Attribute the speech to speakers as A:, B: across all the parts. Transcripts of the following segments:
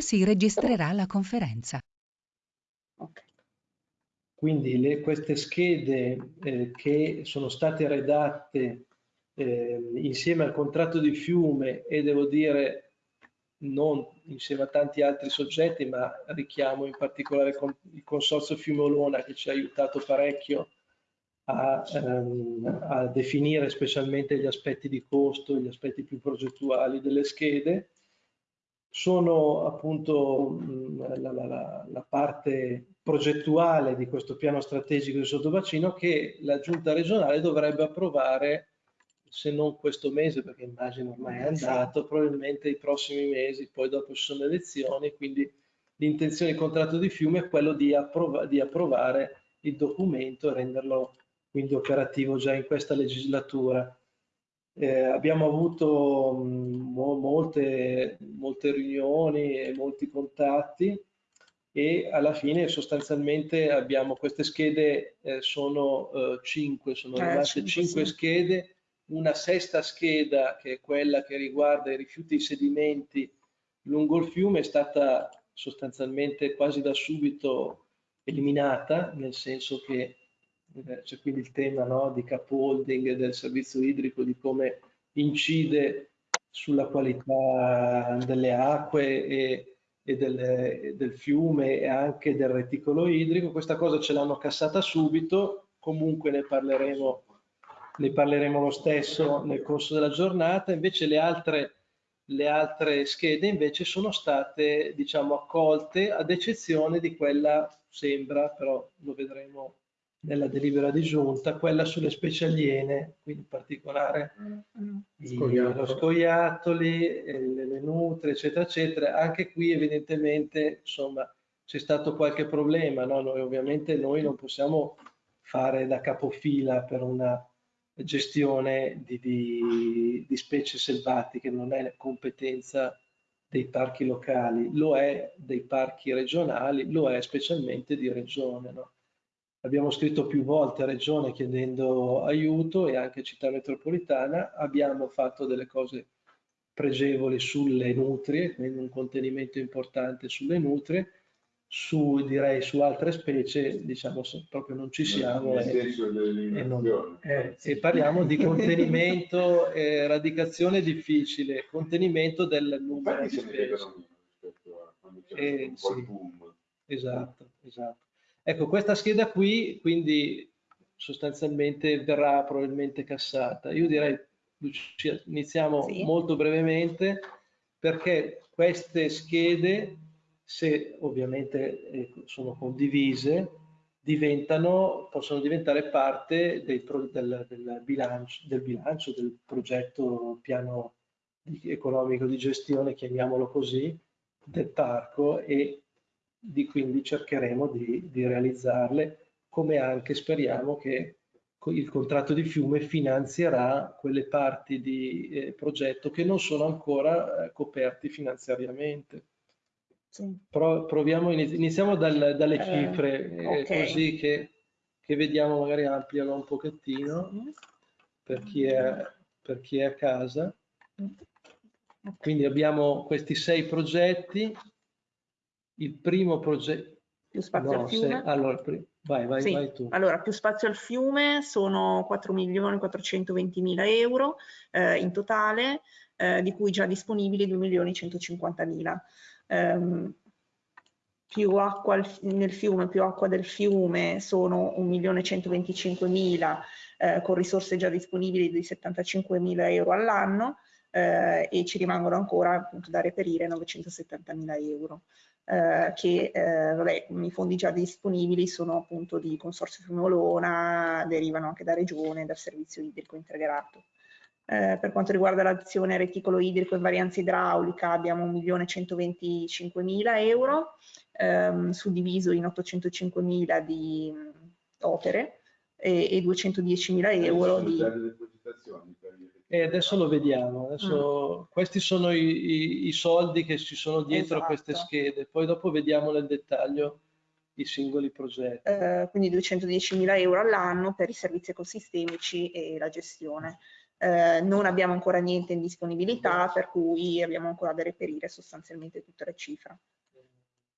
A: Si registrerà la conferenza.
B: Quindi le, queste schede eh, che sono state redatte eh, insieme al contratto di fiume e devo dire non insieme a tanti altri soggetti, ma richiamo in particolare il Consorzio Fiume Olona che ci ha aiutato parecchio a, ehm, a, definire specialmente gli aspetti di costo, gli aspetti più progettuali delle schede. Sono appunto la, la, la parte progettuale di questo piano strategico di sottobacino che la giunta regionale dovrebbe approvare se non questo mese, perché immagino ormai è andato, probabilmente i prossimi mesi, poi dopo ci sono le elezioni, quindi l'intenzione del contratto di fiume è quello di, approv di approvare il documento e renderlo quindi operativo già in questa legislatura. Eh, abbiamo avuto mh, molte, molte riunioni e molti contatti e alla fine sostanzialmente abbiamo queste schede, eh, sono eh, cinque, sono eh, arrivate cinque sì. schede, una sesta scheda che è quella che riguarda i rifiuti e i sedimenti lungo il fiume è stata sostanzialmente quasi da subito eliminata, nel senso che c'è quindi il tema no, di capoholding del servizio idrico, di come incide sulla qualità delle acque e, e, del, e del fiume e anche del reticolo idrico. Questa cosa ce l'hanno cassata subito, comunque ne parleremo, ne parleremo lo stesso nel corso della giornata, invece le altre, le altre schede invece sono state diciamo accolte ad eccezione di quella sembra, però lo vedremo nella delibera di giunta, quella sulle specie aliene, quindi in particolare mm, i, lo scoiattoli, le, le nutre, eccetera, eccetera. Anche qui evidentemente insomma c'è stato qualche problema, no? noi, ovviamente noi non possiamo fare da capofila per una gestione di, di, di specie selvatiche, non è competenza dei parchi locali, lo è dei parchi regionali, lo è specialmente di regione. No? Abbiamo scritto più volte a Regione chiedendo aiuto e anche Città Metropolitana. Abbiamo fatto delle cose pregevoli sulle nutrie, quindi un contenimento importante sulle nutrie. Su, direi su altre specie, diciamo, proprio non ci siamo.
C: Nel e,
B: e, non, eh, e parliamo di contenimento, eh, radicazione difficile, contenimento del numero di specie. Eh, sì, esatto, esatto. Ecco, questa scheda qui, quindi sostanzialmente verrà probabilmente cassata. Io direi, Lucia, iniziamo sì. molto brevemente, perché queste schede, se ovviamente eh, sono condivise, diventano, possono diventare parte del, del, del, bilancio, del bilancio del progetto piano economico di gestione, chiamiamolo così, del parco e di, quindi cercheremo di, di realizzarle, come anche speriamo che il contratto di fiume finanzierà quelle parti di eh, progetto che non sono ancora eh, coperti finanziariamente. Sì. Pro, proviamo, iniziamo dal, dalle eh, cifre, eh, okay. così che, che, vediamo, magari ampliano un pochettino per chi è, per chi è a casa. Quindi abbiamo questi sei progetti il primo progetto...
D: Più spazio no, al fiume?
B: Se, allora, vai, vai,
D: sì.
B: vai tu.
D: Allora, più spazio al fiume sono 4 milioni 420 mila euro eh, in totale, eh, di cui già disponibili 2 milioni 150 mila. Um, più acqua nel fiume, più acqua del fiume sono 1 milione 125 mila eh, con risorse già disponibili di 75 mila euro all'anno eh, e ci rimangono ancora appunto da reperire 970 mila euro eh, che eh, vabbè, i fondi già disponibili sono appunto di Consorzio Fiume Olona, derivano anche da Regione, dal servizio idrico integrato. Eh, per quanto riguarda l'azione reticolo idrico e varianza idraulica abbiamo 1.125.000 euro, ehm, suddiviso in 805.000 di mh, opere e, e 210.000 euro di...
B: E adesso lo vediamo, adesso, mm. questi sono i, i, i, soldi che ci sono dietro esatto. queste schede, poi dopo vediamo nel dettaglio i singoli progetti.
D: Eh, quindi 210.000 euro all'anno per i servizi ecosistemici e la gestione. Eh, non abbiamo ancora niente in disponibilità, per cui abbiamo ancora da reperire sostanzialmente tutte le cifre.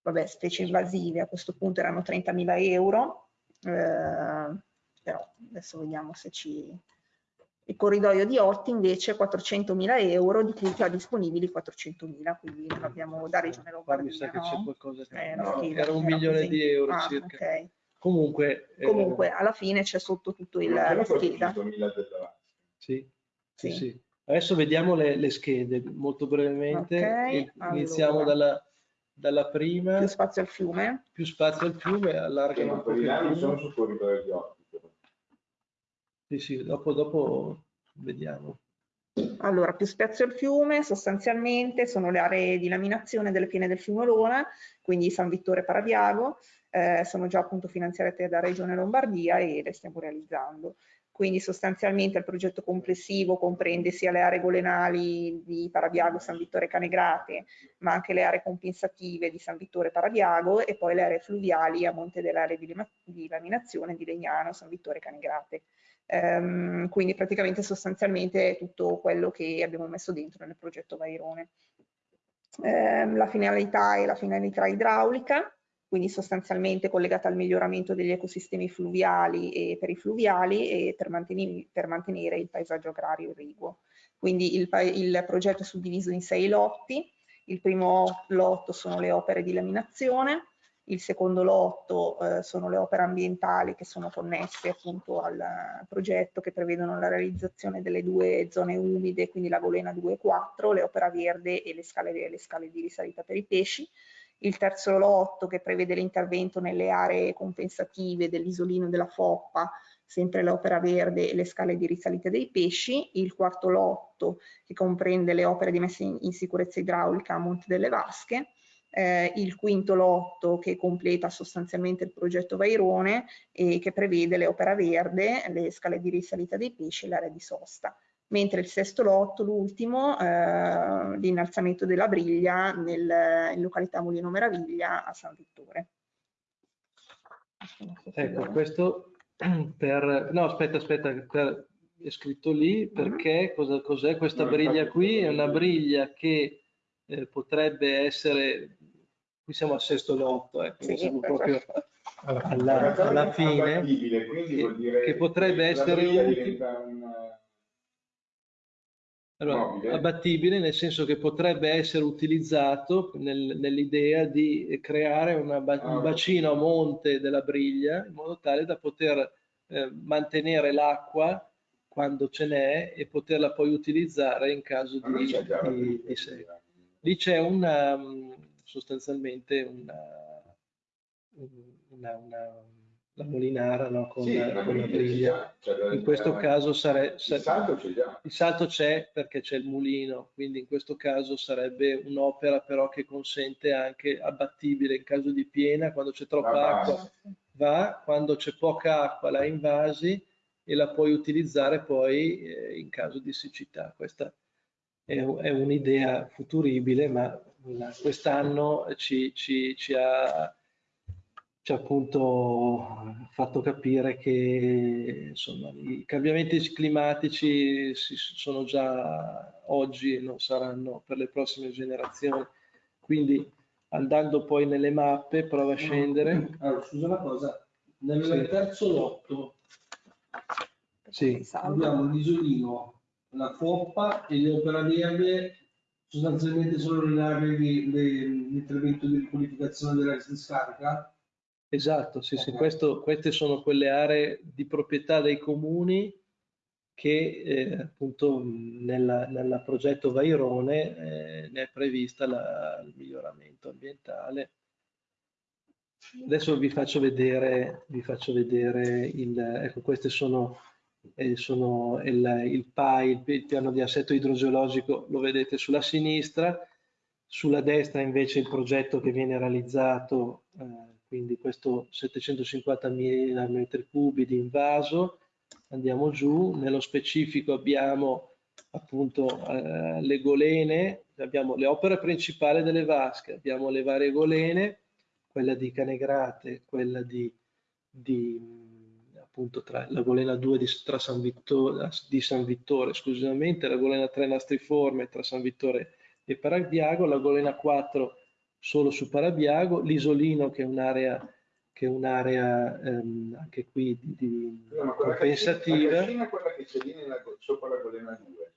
D: Vabbè, specie invasive a questo punto erano 30.000 euro, eh, però adesso vediamo se ci... Il corridoio di Otti invece 400.000 euro, di cui già disponibili 400.000, quindi non abbiamo da Regione Lombardia.
B: Mi sa che
D: no?
B: c'è qualcosa che...
D: Eh,
B: no, era un milione
D: così.
B: di euro
D: Ah,
B: circa.
D: ok.
B: Comunque... eh,
D: Comunque, alla fine c'è sotto tutto il, la scheda.
B: sì, sì,
D: Sì.
B: Adesso vediamo le, le schede molto brevemente.
D: Ok,
B: E Iniziamo
D: allora.
B: dalla, dalla prima,
D: Più spazio al fiume.
B: più spazio al fiume, allargano un
C: non sono sul corridoio di ottico.
B: Sì, sì, dopo, dopo vediamo.
D: Allora, più spazio al fiume, sostanzialmente sono le aree di laminazione delle piene del fiume Olona, quindi San Vittore Parabiago, eh, sono già appunto finanziate da Regione Lombardia e le stiamo realizzando. Quindi sostanzialmente il progetto complessivo comprende sia le aree golenali di Parabiago, San Vittore Canegrate, ma anche le aree compensative di San Vittore Parabiago e poi le aree fluviali a monte delle aree di, di laminazione di Legnano, San Vittore Canegrate. Ehm, quindi praticamente sostanzialmente tutto quello che abbiamo messo dentro nel progetto Vairone. Ehm, la finalità è la finalità idraulica, quindi sostanzialmente collegata al miglioramento degli ecosistemi fluviali e perifluviali e per, mantenere, per mantenere il paesaggio agrario irriguo. Quindi il, il progetto è suddiviso in sei lotti, il primo lotto sono le opere di laminazione, il secondo lotto eh, sono le opere ambientali che sono connesse appunto al progetto che prevedono la realizzazione delle due zone umide, quindi la Golena 2 e 4, le opera verde e le scale, le scale di risalita per i pesci. Il terzo lotto che prevede l'intervento nelle aree compensative dell'isolino della Foppa, sempre l'opera verde e le scale di risalita dei pesci. Il quarto lotto che comprende le opere di messa in, in sicurezza idraulica a Monte delle Vasche eh, il quinto lotto che completa sostanzialmente il progetto Vairone e che prevede le opere verde, le scale di risalita dei pesci e l'area di sosta. Mentre il sesto lotto, l'ultimo, eh, l'innalzamento della briglia nel, in località Mulino Meraviglia a San Vittore.
B: Ecco, questo per... No, aspetta, aspetta, per- è scritto lì perché cosa, cos'è questa
C: No,
B: briglia qui? È una briglia che eh, potrebbe essere, qui siamo al sesto lotto, ecco,
D: Sì,
B: siamo
D: perfetto.
B: proprio alla,
C: realtà
B: alla
C: è
B: fine, che-
C: vuol dire
B: che potrebbe essere utile.
C: eh,
B: Allora, abbattibile nel senso che potrebbe essere utilizzato nel- nell'idea di creare una
C: Ah,
B: un
C: ok.
B: bacino a monte della briglia in modo tale da poter eh, mantenere l'acqua quando ce n'è e poterla poi utilizzare in caso di, di- di secca. Lì c'è una, mh, sostanzialmente una, una, una- la molinara no, con,
C: Sì, una
B: con la
C: briglia cioè, da-
B: In questo caso sare-
C: il
B: sa-
C: salto c'è già.
B: il salto c'è perché c'è il mulino, quindi in questo caso sarebbe un'opera però che consente anche abbattibile in caso di piena, quando c'è troppa
C: La
B: acqua
C: base.
B: va, quando c'è poca acqua la invasi e la puoi utilizzare poi eh, in caso di siccità. Questa è, un'idea futuribile, ma quest'anno ci, ci- ci ha, ci ha appunto fatto capire che insomma, i cambiamenti climatici sono già oggi e non saranno per le prossime generazioni. Quindi andando poi nelle mappe, prova a scendere.
E: Allora, scusa una cosa, nel
B: Sì.
E: terzo lotto
B: Sì.
E: abbiamo l'isolino, la foppa e le opera verde, sostanzialmente sono le aree di di- l'intervento di riqualificazione della discarica.
B: Esatto, sì, sì,
E: Ok.
B: questo- queste sono quelle aree di proprietà dei comuni che eh, appunto nella progetto Vairone eh, ne è prevista la- il miglioramento ambientale. Adesso vi faccio vedere, vi faccio vedere il, ecco, queste sono, eh, sono il, il PAI, il, pi- il piano di assetto idrogeologico, lo vedete sulla sinistra, sulla destra invece il progetto che viene realizzato, eh, quindi questo 750.000 metri cubi di invaso, andiamo giù, nello specifico abbiamo appunto eh, le golene, abbiamo le opere principali delle vasche, abbiamo le varie golene, quella di Canegrate, quella di, di, appunto tra la golena 2 di, tra San Vittore, di San Vittore esclusivamente, la golena 3 Nastriforme tra San Vittore e Parabiago, la golena 4 solo su Parabiago, l'isolino che è un'area che è un'area ehm, anche qui di, di
C: quella
B: compensativa.
C: Cascina quella che c'è lì nella, sopra la golena 2.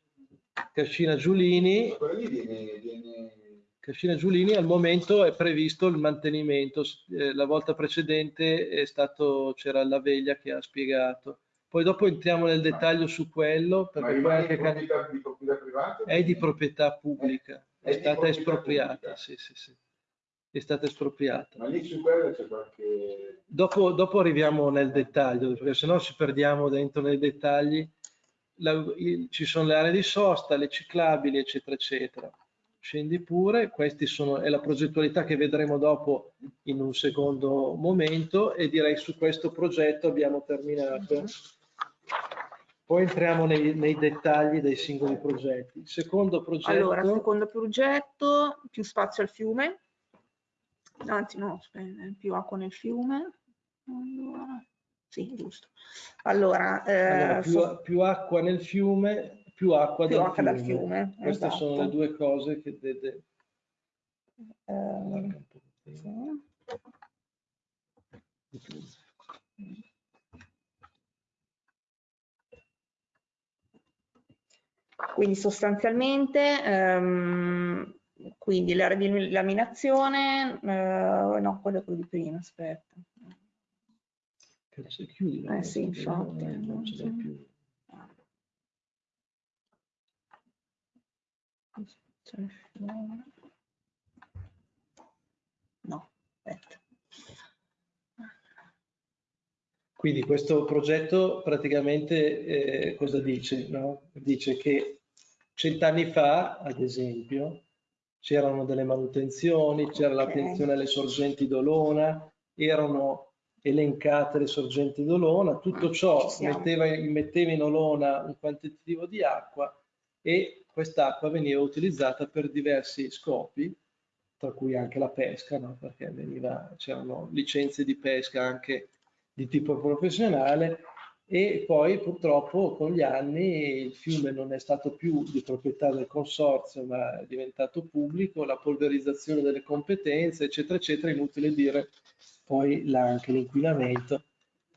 B: Cascina Giulini,
C: Ma quella lì viene, viene...
B: Cascina Giulini al momento è previsto il mantenimento, eh, la volta precedente è stato, c'era la veglia che ha spiegato. Poi dopo entriamo nel dettaglio su quello,
C: Ma
B: perché anche
C: di proprietà, di proprietà privata?
B: è di proprietà pubblica,
C: È
B: è stata espropriata, sì, sì, sì, è stata espropriata.
C: Ma lì su quella c'è qualche...
B: Dopo, dopo arriviamo nel dettaglio, perché sennò ci perdiamo dentro nei dettagli. La- il- ci sono le aree di sosta, le ciclabili, eccetera, eccetera. Scendi pure, questi sono, è la progettualità che vedremo dopo in un secondo momento e direi su questo progetto abbiamo terminato. Poi entriamo nei, nei dettagli dei singoli progetti. Il secondo progetto,
D: Allora, secondo progetto, più spazio al fiume, anzi no, più acqua nel fiume. Allora, sì, giusto. Allora, eh,
B: allora, più, più acqua nel fiume, più acqua,
D: più
B: dal,
D: acqua
B: fiume.
D: dal fiume.
B: Queste
D: esatto.
B: sono le due cose che vede.
D: Ehm, sì. Quindi sostanzialmente, ehm, quindi di laminazione, eh, no, quello è quello di prima, aspetta.
B: Chiudi, no?
D: Eh sì, infatti,
B: non, ce
D: sì.
B: più.
D: No, aspetta.
B: Quindi questo progetto praticamente eh, cosa dice? no? Dice che cent'anni fa, ad esempio, c'erano delle manutenzioni, c'era
D: Ok.
B: l'attenzione alle sorgenti d'Olona, erano elencate le sorgenti d'Olona, tutto ciò
D: Ci siamo.
B: metteva, metteva in Olona un quantitativo di acqua e quest'acqua veniva utilizzata per diversi scopi, tra cui anche la pesca, no? perché c'erano licenze di pesca anche di tipo professionale e poi purtroppo con gli anni il fiume non è stato più di proprietà del consorzio ma è diventato pubblico, la polverizzazione delle competenze eccetera eccetera, inutile dire poi anche l'inquinamento.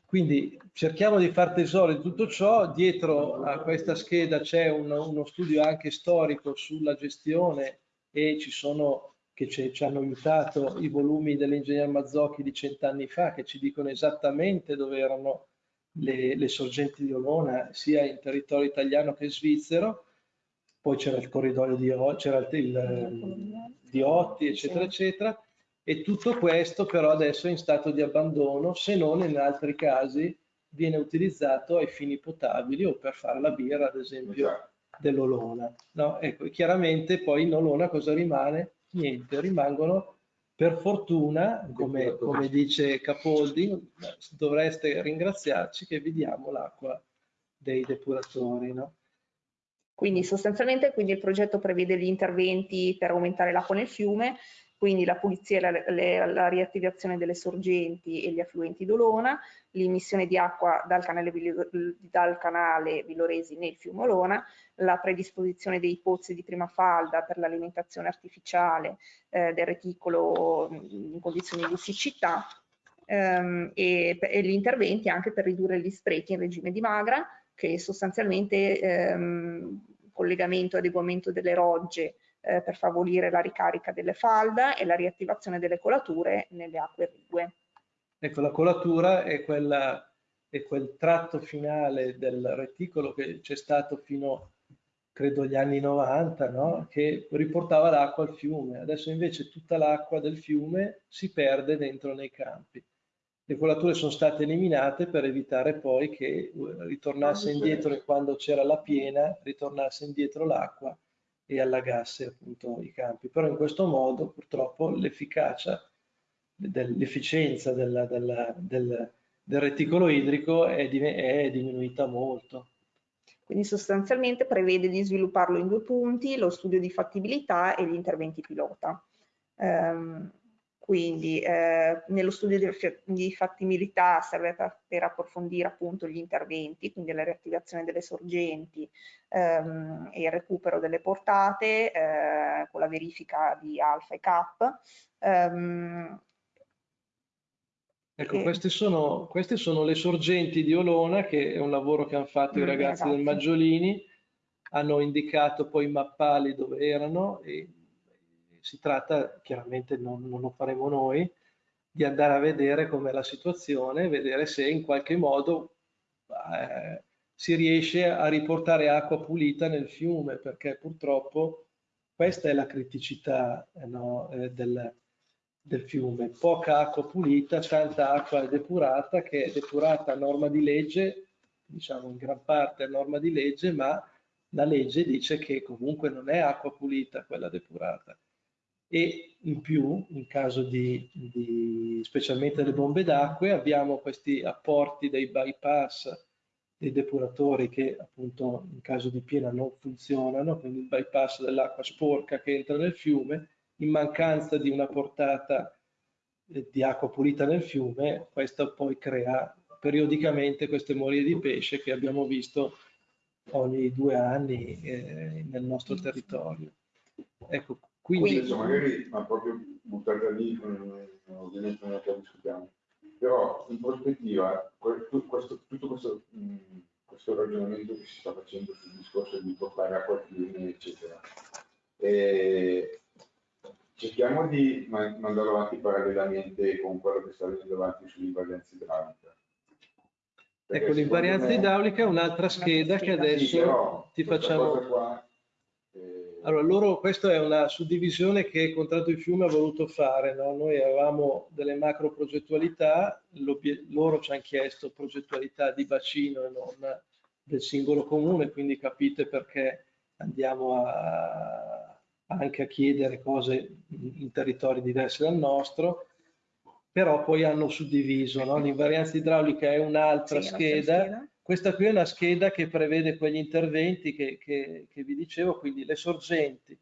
B: Quindi cerchiamo di far tesoro di tutto ciò, dietro a questa scheda c'è un- uno studio anche storico sulla gestione e ci sono che ci, hanno aiutato i volumi dell'ingegner Mazzocchi di cent'anni fa che ci dicono esattamente dove erano le, le sorgenti di Olona sia in territorio italiano che svizzero. Poi c'era il corridoio di, c'era il, il- di Otti eccetera eccetera e tutto questo però adesso è in stato di abbandono se non in altri casi viene utilizzato ai fini potabili o per fare la birra ad esempio
C: Esatto.
B: dell'Olona. No? Ecco, chiaramente poi in Olona cosa rimane? Niente, rimangono per fortuna, come, come dice Capoldi, dovreste ringraziarci che vi diamo l'acqua dei depuratori. No?
D: Quindi sostanzialmente quindi il progetto prevede gli interventi per aumentare l'acqua nel fiume, quindi la pulizia e la, le- la riattivazione delle sorgenti e gli affluenti d'Olona, l'immissione di acqua dal canale, dal canale Villoresi nel fiume Olona, la predisposizione dei pozzi di prima falda per l'alimentazione artificiale eh, del reticolo mh, in condizioni di siccità ehm, e, e gli interventi anche per ridurre gli sprechi in regime di magra, che sostanzialmente ehm, collegamento e adeguamento delle rogge eh, per favorire la ricarica delle falda e la riattivazione delle colature nelle acque rigue.
B: Ecco, la colatura è, quella, è quel tratto finale del reticolo che c'è stato fino, credo, agli anni 90, no? che riportava l'acqua al fiume. Adesso invece tutta l'acqua del fiume si perde dentro nei campi. Le colature sono state eliminate per evitare poi che eh, ritornasse indietro quando c'era la piena, ritornasse indietro l'acqua e allagasse appunto i campi. Però in questo modo purtroppo l'efficacia della- del, del reticolo idrico è, è diminuita molto.
D: Quindi sostanzialmente prevede di svilupparlo in due punti, lo studio di fattibilità e gli interventi pilota. Ehm, quindi eh, nello studio di, di fattibilità serve per, per, approfondire appunto gli interventi, quindi la riattivazione delle sorgenti ehm, e il recupero delle portate eh, con la verifica di alfa e cap. Ehm,
B: Ecco, queste sono, queste sono, le sorgenti di Olona, che è un lavoro che hanno fatto mm, i ragazzi del Maggiolini, hanno indicato poi i mappali dove erano e si tratta, chiaramente non, non lo faremo noi, di andare a vedere com'è la situazione, vedere se in qualche modo eh, si riesce a riportare acqua pulita nel fiume, perché purtroppo questa è la criticità eh, no, eh, del, del fiume, poca acqua pulita, tanta acqua depurata che è depurata a norma di legge, diciamo in gran parte a norma di legge, ma la legge dice che comunque non è acqua pulita quella depurata. E in più, in caso di, di specialmente delle bombe d'acqua, abbiamo questi apporti dei bypass dei depuratori che appunto in caso di piena non funzionano, quindi il bypass dell'acqua sporca che entra nel fiume in mancanza di una portata eh, di acqua pulita nel fiume, questo poi crea periodicamente queste morie di pesce che abbiamo visto ogni due anni eh, nel nostro territorio. Ecco, quindi...
C: Adesso magari, ma proprio buttarla lì, ovviamente non è che discutiamo, però in prospettiva questo, tutto questo, mh, questo, ragionamento che si sta facendo sul discorso di portare acqua al fiume, eccetera, e cerchiamo di mandarlo avanti parallelamente con quello che sta venendo avanti sull'invarianza idraulica.
B: Perché ecco, l'invarianza idraulica è un'altra scheda che adesso sì, ti facciamo... Qua. Allora, loro, questa è una suddivisione che il contratto di fiume ha voluto fare. No? Noi avevamo delle macro progettualità, loro ci hanno chiesto progettualità di bacino e non del singolo comune, quindi capite perché andiamo a anche a chiedere cose in territori diversi dal nostro, però poi hanno suddiviso. No? L'invarianza idraulica è un'altra sì, scheda. scheda. Questa qui è una scheda che prevede quegli interventi che, che, che vi dicevo, quindi le sorgenti.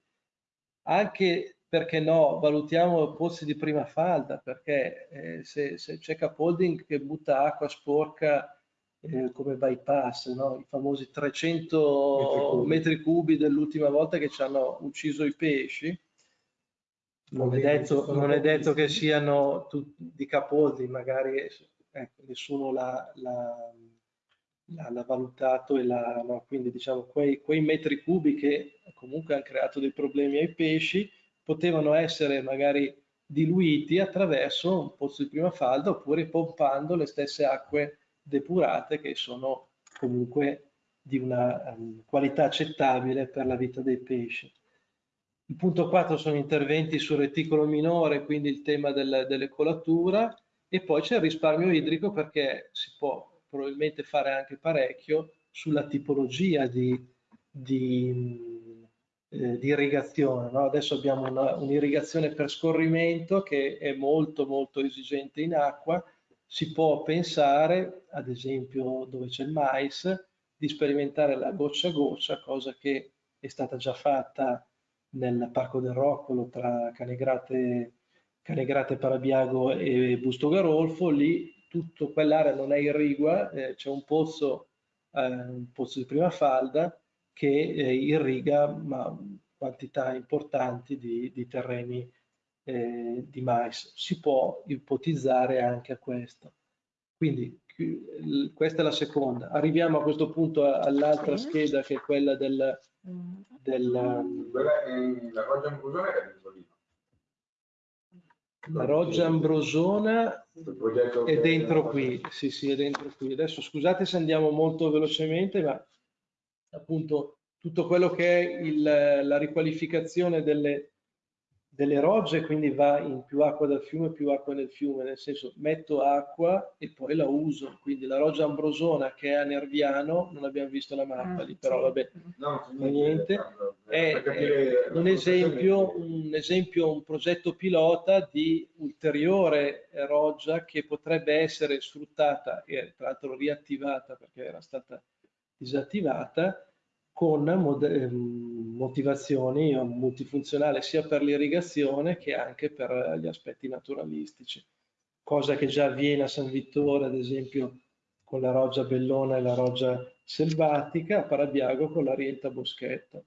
B: Anche perché no, valutiamo pozzi di prima falda, perché eh, se, se c'è Capolding che butta acqua sporca eh, come bypass, no? i famosi 300 metri cubi, cubi dell'ultima volta che ci hanno ucciso i pesci. Non è detto, non è detto che siano tutti di Capoldi, magari ecco, nessuno l'ha, valutato e l'ha, no? quindi diciamo quei, quei metri cubi che comunque hanno creato dei problemi ai pesci potevano essere magari diluiti attraverso un pozzo di prima falda oppure pompando le stesse acque depurate che sono comunque di una um, qualità accettabile per la vita dei pesci. Il punto 4 sono interventi sul reticolo minore, quindi il tema del, dell'ecolatura e poi c'è il risparmio idrico perché si può probabilmente fare anche parecchio sulla tipologia di, di, eh, di irrigazione. No? Adesso abbiamo un'irrigazione per scorrimento che è molto molto esigente in acqua, si può pensare, ad esempio dove c'è il mais, di sperimentare la goccia a goccia, cosa che è stata già fatta nel Parco del Roccolo tra Canegrate, Canegrate Parabiago e Busto Garolfo, lì tutta quell'area non è irrigua, eh, c'è un pozzo, eh, un pozzo di prima falda che eh, irriga ma, quantità importanti di, di terreni eh, di mais. Si può ipotizzare anche a questo. Quindi questa è la seconda. Arriviamo a questo punto all'altra sì. scheda che è quella del...
C: Mm. del la è
B: la roggia ambrosona è dentro qui, sì sì è dentro qui. Adesso scusate se andiamo molto velocemente, ma appunto tutto quello che è il, la riqualificazione delle, delle rogge, quindi va in più acqua dal fiume, più acqua nel fiume, nel senso metto acqua e poi la uso. Quindi la roggia ambrosona che è a Nerviano, non abbiamo visto la mappa lì, però vabbè, no, niente, è, è un, esempio, un esempio, un progetto pilota di ulteriore roggia che potrebbe essere sfruttata e tra l'altro riattivata perché era stata disattivata con ehm, motivazioni multifunzionali sia per l'irrigazione che anche per gli aspetti naturalistici, cosa che già avviene a San Vittore, ad esempio con la roggia bellona e la roggia selvatica, a Parabiago con la rienta boschetta.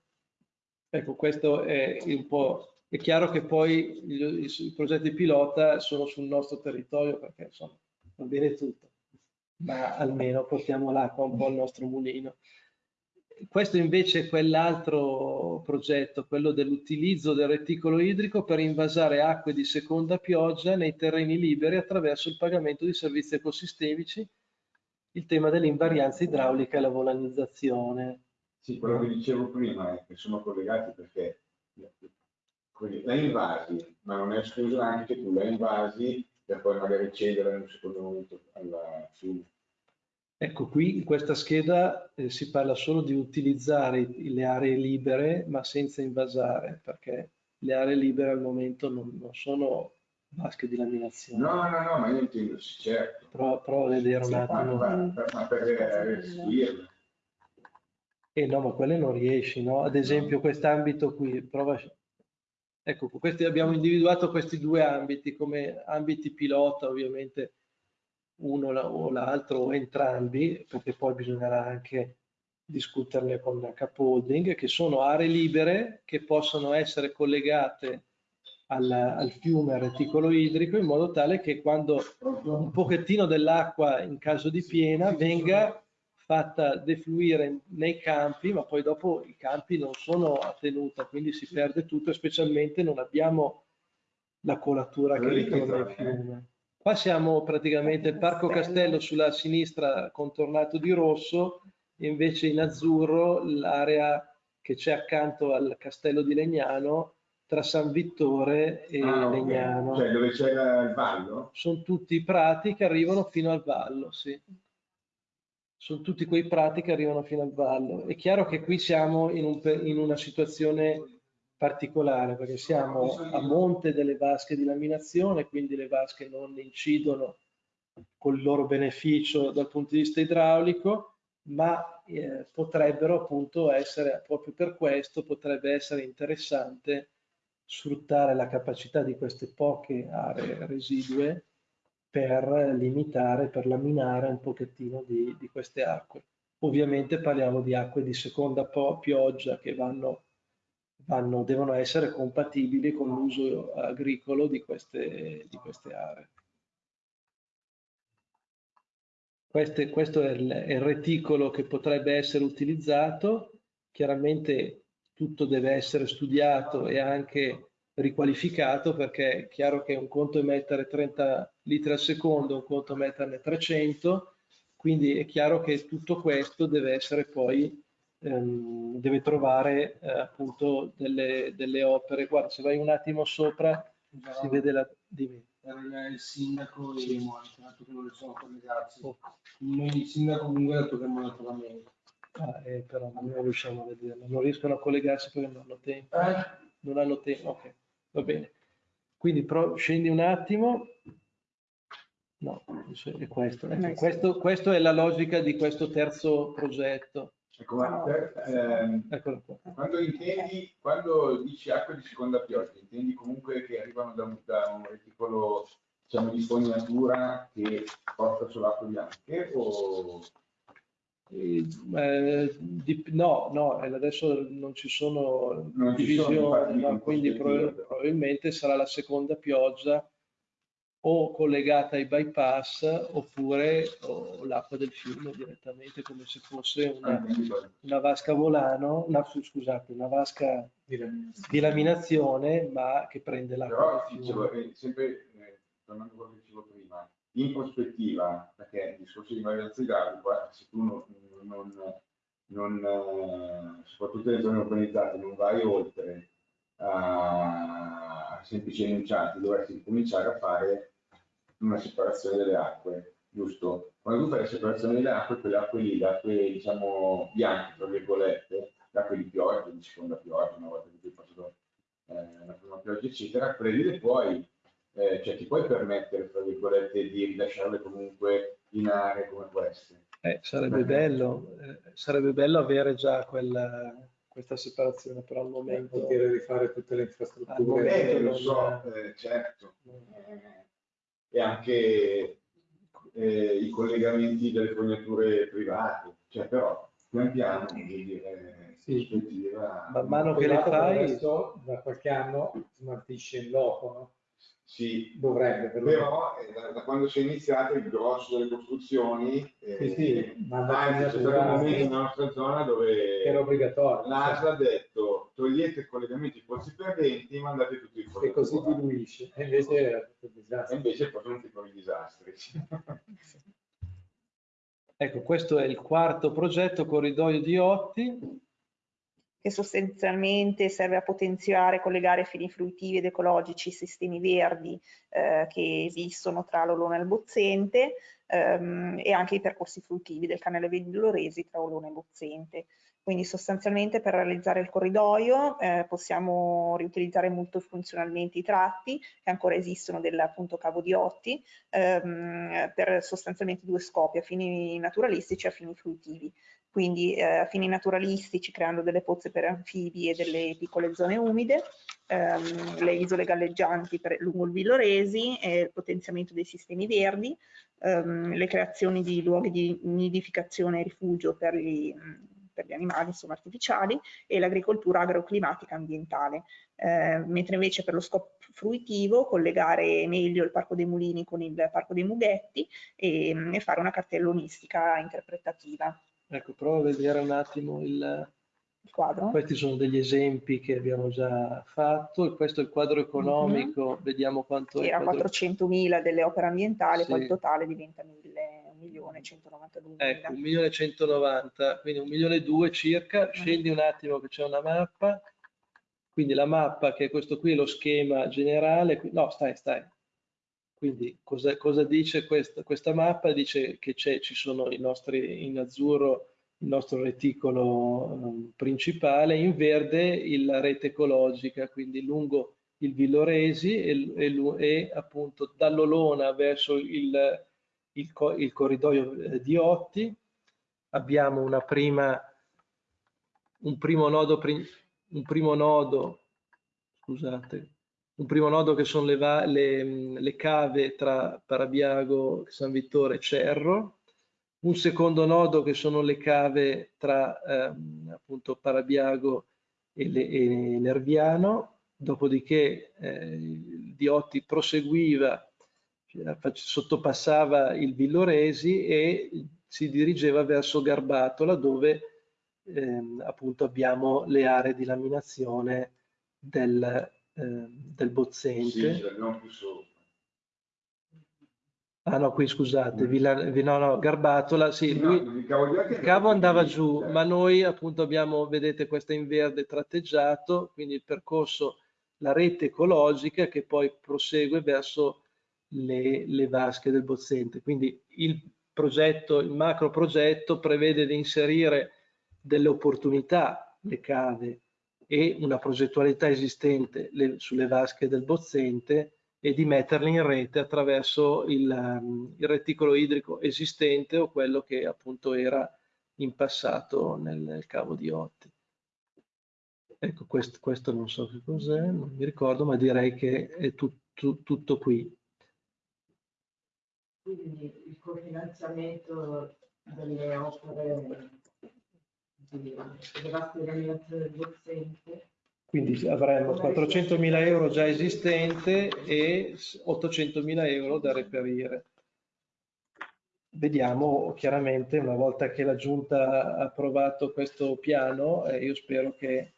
B: Ecco, questo è un po'... È chiaro che poi i, i progetti pilota sono sul nostro territorio perché insomma va bene tutto, ma almeno portiamo l'acqua un po' al nostro mulino. Questo invece è quell'altro progetto, quello dell'utilizzo del reticolo idrico per invasare acque di seconda pioggia nei terreni liberi attraverso il pagamento di servizi ecosistemici, il tema dell'invarianza idraulica e la volanizzazione.
C: Sì, quello che dicevo prima è che sono collegati perché la invasi, ma non è escluso anche che tu la invasi per poi magari cedere in un secondo momento al fiume.
B: Ecco, qui in questa scheda eh, si parla solo di utilizzare le aree libere ma senza invasare, perché le aree libere al momento non, non sono vasche di laminazione.
C: No, no, no, ma io intendo, certo.
B: Pro, provo a vedere un attimo.
C: Ma, per, ma per restituirle.
B: Eh no, ma quelle non riesci, no? Ad esempio quest'ambito qui, prova... Ecco, questi, abbiamo individuato questi due ambiti come ambiti pilota, ovviamente uno o l'altro o entrambi, perché poi bisognerà anche discuterne con Capolding, che sono aree libere che possono essere collegate al, al, fiume, al reticolo idrico, in modo tale che quando un pochettino dell'acqua in caso di piena venga fatta defluire nei campi, ma poi dopo i campi non sono a tenuta, quindi si perde tutto e specialmente non abbiamo la colatura che ritorna nel fiume. Qua siamo praticamente il Parco Castello sulla sinistra contornato di rosso, invece in azzurro l'area che c'è accanto al Castello di Legnano tra San Vittore e ah, Legnano.
C: Okay. Cioè dove c'è il vallo?
B: Sono tutti prati che arrivano fino al vallo, sì. Sono tutti quei prati che arrivano fino al vallo. È chiaro che qui siamo in, un, in una situazione particolare perché siamo a monte delle vasche di laminazione, quindi le vasche non incidono con il loro beneficio dal punto di vista idraulico, ma eh, potrebbero appunto essere, proprio per questo, potrebbe essere interessante sfruttare la capacità di queste poche aree residue per limitare, per laminare un pochettino di, di queste acque. Ovviamente parliamo di acque di seconda pioggia che vanno vanno, devono essere compatibili con l'uso agricolo di queste, di queste aree. Queste, questo è il, è il reticolo che potrebbe essere utilizzato, chiaramente tutto deve essere studiato e anche riqualificato perché è chiaro che un conto è mettere 30 litri al secondo, un conto è metterne 300, quindi è chiaro che tutto questo deve essere poi ehm, deve trovare eh, appunto delle, delle, opere. Guarda, se vai un attimo sopra no, si vede la... Dimmi.
E: Era il sindaco e il dato che non sono collegati. Oh. Il sindaco comunque ha detto che non è meglio.
B: Ah, eh, però non riusciamo a vederlo, non riescono a collegarsi perché non hanno tempo. Eh? Non hanno tempo, ok, va bene. Quindi pro, scendi un attimo. No, è questo. Ecco, questo. Questo è la logica di questo terzo progetto.
C: Ecco, per, ehm, quando intendi, quando dici acqua di seconda pioggia, intendi comunque che arrivano da un, da un reticolo diciamo, di fognatura che porta sull'acqua bianche o...
B: Eh, di, no, no, adesso non ci sono non divisioni, ci sono no, quindi probabilmente sarà la seconda pioggia o collegata ai bypass oppure l'acqua del fiume direttamente come se fosse una, una vasca volano, una, scusate, una vasca di laminazione ma che prende l'acqua
C: del fiume. Dicevo, sempre eh, tornando a quello che dicevo prima, in prospettiva, perché il discorso di varianza idraulica, se tu non, non, non eh, soprattutto nelle zone urbanizzate, non vai oltre a semplici enunciati, dovresti cominciare a fare una separazione delle acque, giusto? Quando tu fai la separazione delle acque, quelle acque lì, le acque diciamo bianche, tra virgolette, le acque di pioggia, di seconda pioggia, una volta che tu hai passato eh, la prima pioggia, eccetera, quelle lì le puoi, eh, cioè ti puoi permettere, tra virgolette, di rilasciarle comunque in aree come queste.
B: Eh, sarebbe, bello, eh, sarebbe bello avere già quella, questa separazione, però al momento...
F: poter rifare tutte le
B: Al
F: infrastrutture.
B: momento
C: Eh, lo so, eh, certo. E anche eh, i collegamenti delle forniture private, cioè però pian piano dire,
F: Sì.
C: prospettiva-
B: Man mano che le fai...
F: Adesso da qualche anno smaltisce in loco, no?
C: Sì,
F: Dovrebbe, perlomeno.
C: però eh, da, da quando si è iniziato il grosso delle costruzioni, eh,
F: Sì, sì, ma
C: anzi c'è stato un momento nella nostra zona dove
F: era obbligatorio.
C: l'ASL ha detto togliete i collegamenti pozzi perdenti, mandate tutti i
F: e così diluisce. E invece era tutto un
C: E
F: disastro.
C: invece poi sono piccoli disastri.
B: Ecco, questo è il quarto progetto, corridoio di Otti.
D: Che sostanzialmente serve a potenziare e collegare fini fruitivi ed ecologici i sistemi verdi eh, che esistono tra l'Olona e il Bozzente ehm, e anche i percorsi fruitivi del canale Villoresi tra Olona e Bozzente. Quindi sostanzialmente per realizzare il corridoio eh, possiamo riutilizzare molto funzionalmente i tratti che ancora esistono del appunto cavo di Otti ehm, per sostanzialmente due scopi, a fini naturalistici e a fini fruitivi quindi eh, a fini naturalistici creando delle pozze per anfibi e delle piccole zone umide, ehm, le isole galleggianti per, lungo il Villoresi e il potenziamento dei sistemi verdi, ehm, le creazioni di luoghi di nidificazione e rifugio per gli, per gli animali insomma, artificiali e l'agricoltura agroclimatica ambientale, eh, mentre invece per lo scopo fruitivo collegare meglio il Parco dei Mulini con il Parco dei Mughetti e, e fare una cartellonistica interpretativa.
B: Ecco, prova a vedere un attimo il...
D: Il quadro?
B: Questi sono degli esempi che abbiamo già fatto. Questo è il quadro economico, vediamo quanto
D: Sì,
B: è.
D: era
B: quadro-
D: 400.000 delle opere ambientali,
B: Sì.
D: poi il totale diventa 1.192.000.
B: Ecco, 1.190.000, quindi 1.200.000 circa. Scendi un attimo che c'è una mappa. Quindi la mappa, che è questo qui, è lo schema generale. No, stai, stai. Quindi cosa, cosa dice questa, questa mappa? Dice che ci sono i nostri, in azzurro il nostro reticolo ehm, principale, in verde la rete ecologica, quindi lungo il Villoresi e, e e appunto dall'Olona verso il, il il corridoio eh, di Otti. Abbiamo una prima, un primo nodo, un primo nodo, scusate, un primo nodo che sono le, le, le cave tra Parabiago, San Vittore e Cerro, un secondo nodo che sono le cave tra ehm, appunto Parabiago e, le- e Nerviano, dopodiché eh, Diotti proseguiva, eh, sottopassava il Villoresi e si dirigeva verso Garbatola dove ehm, appunto abbiamo le aree di laminazione del, ehm, del
C: Sì,
B: bozzente.
C: più sopra.
B: Ah no, qui scusate,
C: Mm.
B: Villa- vi- no, no, Garbatola, sì,
C: No,
B: lui,
C: il cavo
B: cavo andava giù,
C: cioè.
B: ma noi appunto abbiamo, vedete, questa in verde tratteggiato, quindi il percorso, la rete ecologica che poi prosegue verso le, le vasche del bozzente. Quindi il progetto, il macro progetto prevede di inserire delle opportunità, le cave e una progettualità esistente le- sulle vasche del bozzente e di metterle in rete attraverso il, um, il reticolo idrico esistente o quello che appunto era in passato nel, nel cavo di Otti. Ecco, questo, questo non so che cos'è, non mi ricordo, ma direi che è tut- tut- tutto qui.
G: Quindi il cofinanziamento delle opere
B: Quindi avremo 400.000 euro già esistente e 800.000 euro da reperire. Vediamo chiaramente una volta che la Giunta ha approvato questo piano, eh, io spero che,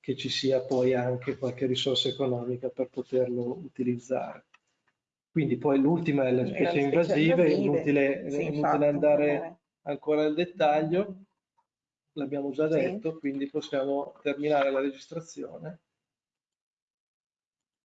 B: che ci sia poi anche qualche risorsa economica per poterlo utilizzare. Quindi poi l'ultima è le
D: le
B: specie invasive, è inutile,
D: sì, infatti,
B: inutile andare ancora nel dettaglio, l'abbiamo già
D: Sì.
B: detto, quindi possiamo terminare la registrazione.